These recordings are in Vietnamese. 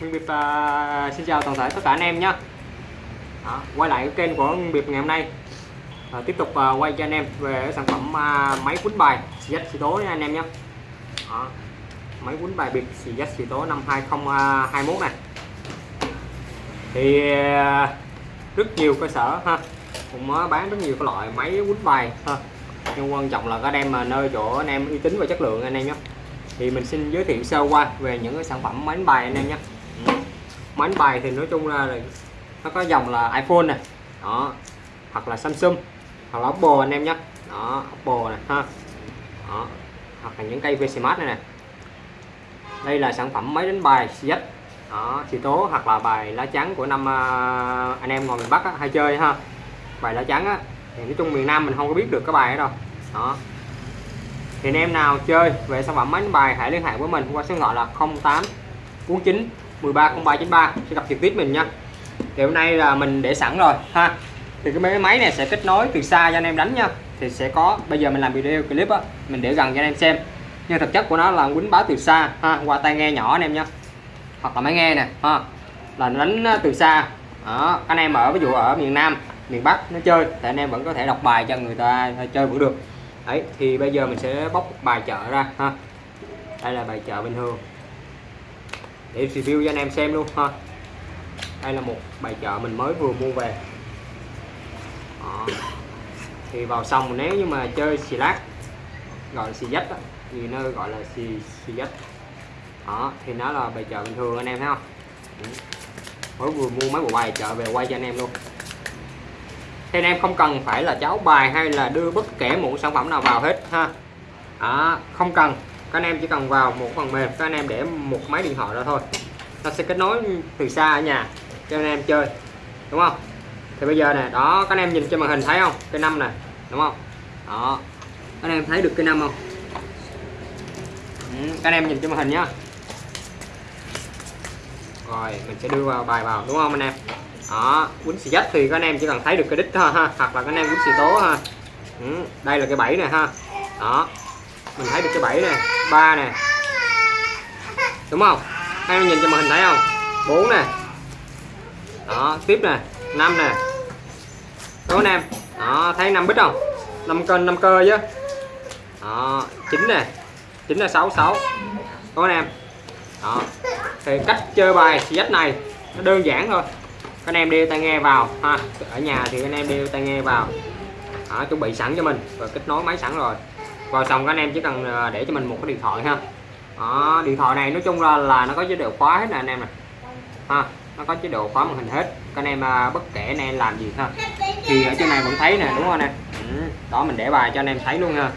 Nguyên Biệt uh, à, xin chào toàn thể tất cả anh em nhé. Quay lại cái kênh của Nguyên Biệt ngày hôm nay. À, tiếp tục uh, quay cho anh em về sản phẩm uh, máy quýnh bài xì xì tố nha anh em nhé. Máy quýnh bài biệt xì xì tố năm 2021 này. Thì uh, rất nhiều cơ sở ha cũng uh, bán rất nhiều cái loại máy quýnh bài ha. Nhưng quan trọng là các anh em mà nơi chỗ anh em uy tín và chất lượng anh em nhé thì mình xin giới thiệu sơ qua về những cái sản phẩm máy đánh bài anh em nhé. Máy đánh bài thì nói chung ra là nó có dòng là iPhone này đó hoặc là Samsung hoặc là Oppo anh em nhé. Đó Oppo này ha. Đó hoặc là những cây VC này nè. Đây là sản phẩm máy đánh bài CZ đó xì tố hoặc là bài lá trắng của năm uh, anh em ngồi miền Bắc á, hay chơi ha. Bài lá trắng á thì nói chung miền Nam mình không có biết được cái bài đó đâu. Đó thì anh em nào chơi về sản phẩm máy đánh bài hãy liên hệ với mình qua số điện thoại là 08 49 13 0393 sẽ gặp trực tiếp mình nha. Thì hôm nay là mình để sẵn rồi, ha. Thì cái máy này sẽ kết nối từ xa cho anh em đánh nha. Thì sẽ có, bây giờ mình làm video clip á, mình để gần cho anh em xem. Nhưng thực chất của nó là quýnh báo từ xa, ha, qua tai nghe nhỏ anh em nha. Hoặc là máy nghe nè, ha, là nó đánh à, từ xa. Đó, anh em ở, ví dụ ở miền Nam, miền Bắc nó chơi, thì anh em vẫn có thể đọc bài cho người ta chơi vẫn được đấy thì bây giờ mình sẽ bóc bài chợ ra ha. Đây là bài chợ bình thường. Để review cho anh em xem luôn ha. Đây là một bài chợ mình mới vừa mua về. Đó. thì vào xong nếu như mà chơi xì lát gọi là xì dách á, thì nó gọi là xì xì dách. Đó thì nó là bài chợ bình thường anh em thấy không? Mới vừa mua mấy bộ bài chợ về quay cho anh em luôn thì anh em không cần phải là cháu bài hay là đưa bất kể một sản phẩm nào vào hết ha. Đó, không cần. Các anh em chỉ cần vào một phần mềm các anh em để một máy điện thoại ra thôi. Nó sẽ kết nối từ xa ở nhà cho anh em chơi đúng không? Thì bây giờ nè đó các anh em nhìn trên màn hình thấy không? Cái năm này đúng không? Đó các anh em thấy được cái năm không? Ừ, các anh em nhìn trên màn hình nhá. Rồi mình sẽ đưa vào bài vào đúng không anh em? Đó quýnh xì dách thì các anh em chỉ cần thấy được cái đích thôi ha hoặc là các anh em quýnh xì tố ha. Ừ, đây là cái bẫy này ha. Đó mình thấy được cái bẫy này ba nè. Đúng không? Các em nhìn cho màn hình thấy không? Bốn nè. Đó tiếp nè năm nè. Đúng anh em? Đó thấy năm bít không? Năm cân năm cơ chứ. Đó chín nè. Chín là sáu sáu. Đúng anh em? Đó thì cách chơi bài xì dách này nó đơn giản thôi anh em đeo tai nghe vào ha. Ở nhà thì anh em đeo tai nghe vào. Đó, chuẩn bị sẵn cho mình. Và kết nối máy sẵn rồi. Vào xong các anh em chỉ cần ờ, để cho mình một cái điện thoại ha. Đó, điện thoại này nói chung ra là nó có chế độ khóa hết nè anh em nè. Ha nó có chế độ khóa màn hình hết. Các anh em ờ, bất kể anh em làm gì ha. Thì ở trên này vẫn thấy nè đúng không anh em? Ừ. đó mình để bài cho anh em thấy luôn ha.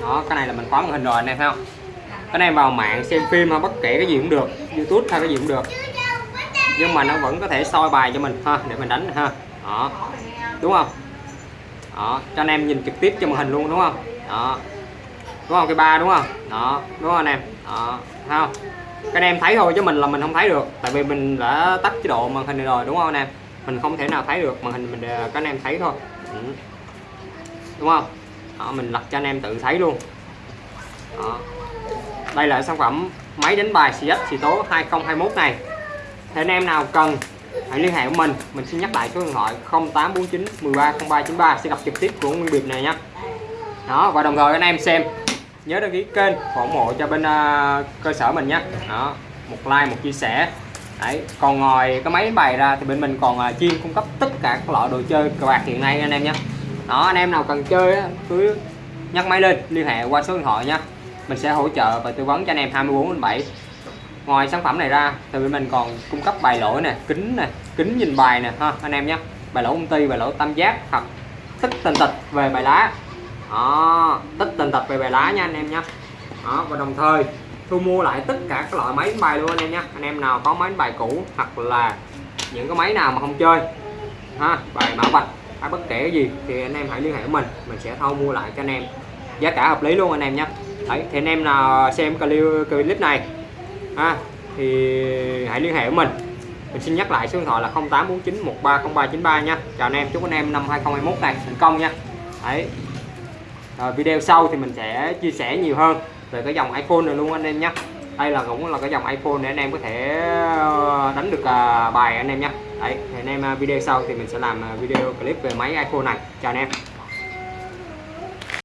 Đó cái này là mình khóa màn hình rồi anh em thấy không? Các anh em vào mạng xem phim hay bất kể cái gì cũng được. Youtube hay cái gì cũng được nhưng mà nó vẫn có thể soi bài cho mình ha để mình đánh ha. Đó. Đúng không? Đó cho anh em nhìn trực tiếp cho màn hình luôn đúng không? Đó. Đúng không? Cái ba đúng không? Đó đúng không anh em? Đó thấy không? Các anh em thấy thôi chứ mình là mình không thấy được. Tại vì mình đã tắt chế độ màn hình này rồi đúng không anh em? Mình không thể nào thấy được màn hình mình các anh em thấy thôi. Ừ. đúng không? Đó, mình lật cho anh em tự thấy luôn. Đó. đây là sản phẩm máy đánh bài xì Sito 2021 này thì anh em nào cần hãy liên hệ với mình. Mình xin nhắc lại số điện thoại 0849 130393 sẽ gặp trực tiếp của Nguyên Biệt này nhé đó và đồng thời anh em xem nhớ đăng ký kênh ủng hộ cho bên uh, cơ sở mình nhé đó một like một chia sẻ. Đấy còn ngoài cái máy bài ra thì bên mình còn uh, chuyên cung cấp tất cả các loại đồ chơi cờ bạc hiện nay anh em nhé đó anh em nào cần chơi á, cứ nhắc máy lên liên hệ qua số điện thoại nhé mình sẽ hỗ trợ và tư vấn cho anh em 24 đến 7 ngoài sản phẩm này ra, thì bên mình còn cung cấp bài lỗi nè, kính nè, kính nhìn bài nè, ha, anh em nhé. Bài lỗi công ty, bài lỗi tam giác, hoặc tích tình tịch về bài lá. Đó, tích tình tịch về bài lá nha anh em nhé. Đó, và đồng thời, thu mua lại tất cả các loại máy đánh bài luôn anh em nhé. Anh em nào có máy đánh bài cũ, hoặc là những cái máy nào mà không chơi, ha, bài mã vạch, hay bất kể cái gì, thì anh em hãy liên hệ với mình. Mình sẽ thu mua lại cho anh em. Giá cả hợp lý luôn anh em nhé. Đấy, thì anh em nào xem clip này ha, thì hãy liên hệ với mình. Mình xin nhắc lại số điện thoại là 0849130393 nha. Chào anh em, chúc anh em năm 2021 này thành công nha. Đấy. Rồi, video sau thì mình sẽ chia sẻ nhiều hơn về cái dòng iPhone này luôn anh em nhé đây là cũng là cái dòng iPhone để anh em có thể ờ, đánh được à, bài anh em nhé đấy, thì anh em à, video sau thì mình sẽ làm à, video clip về máy iPhone này. Chào anh em.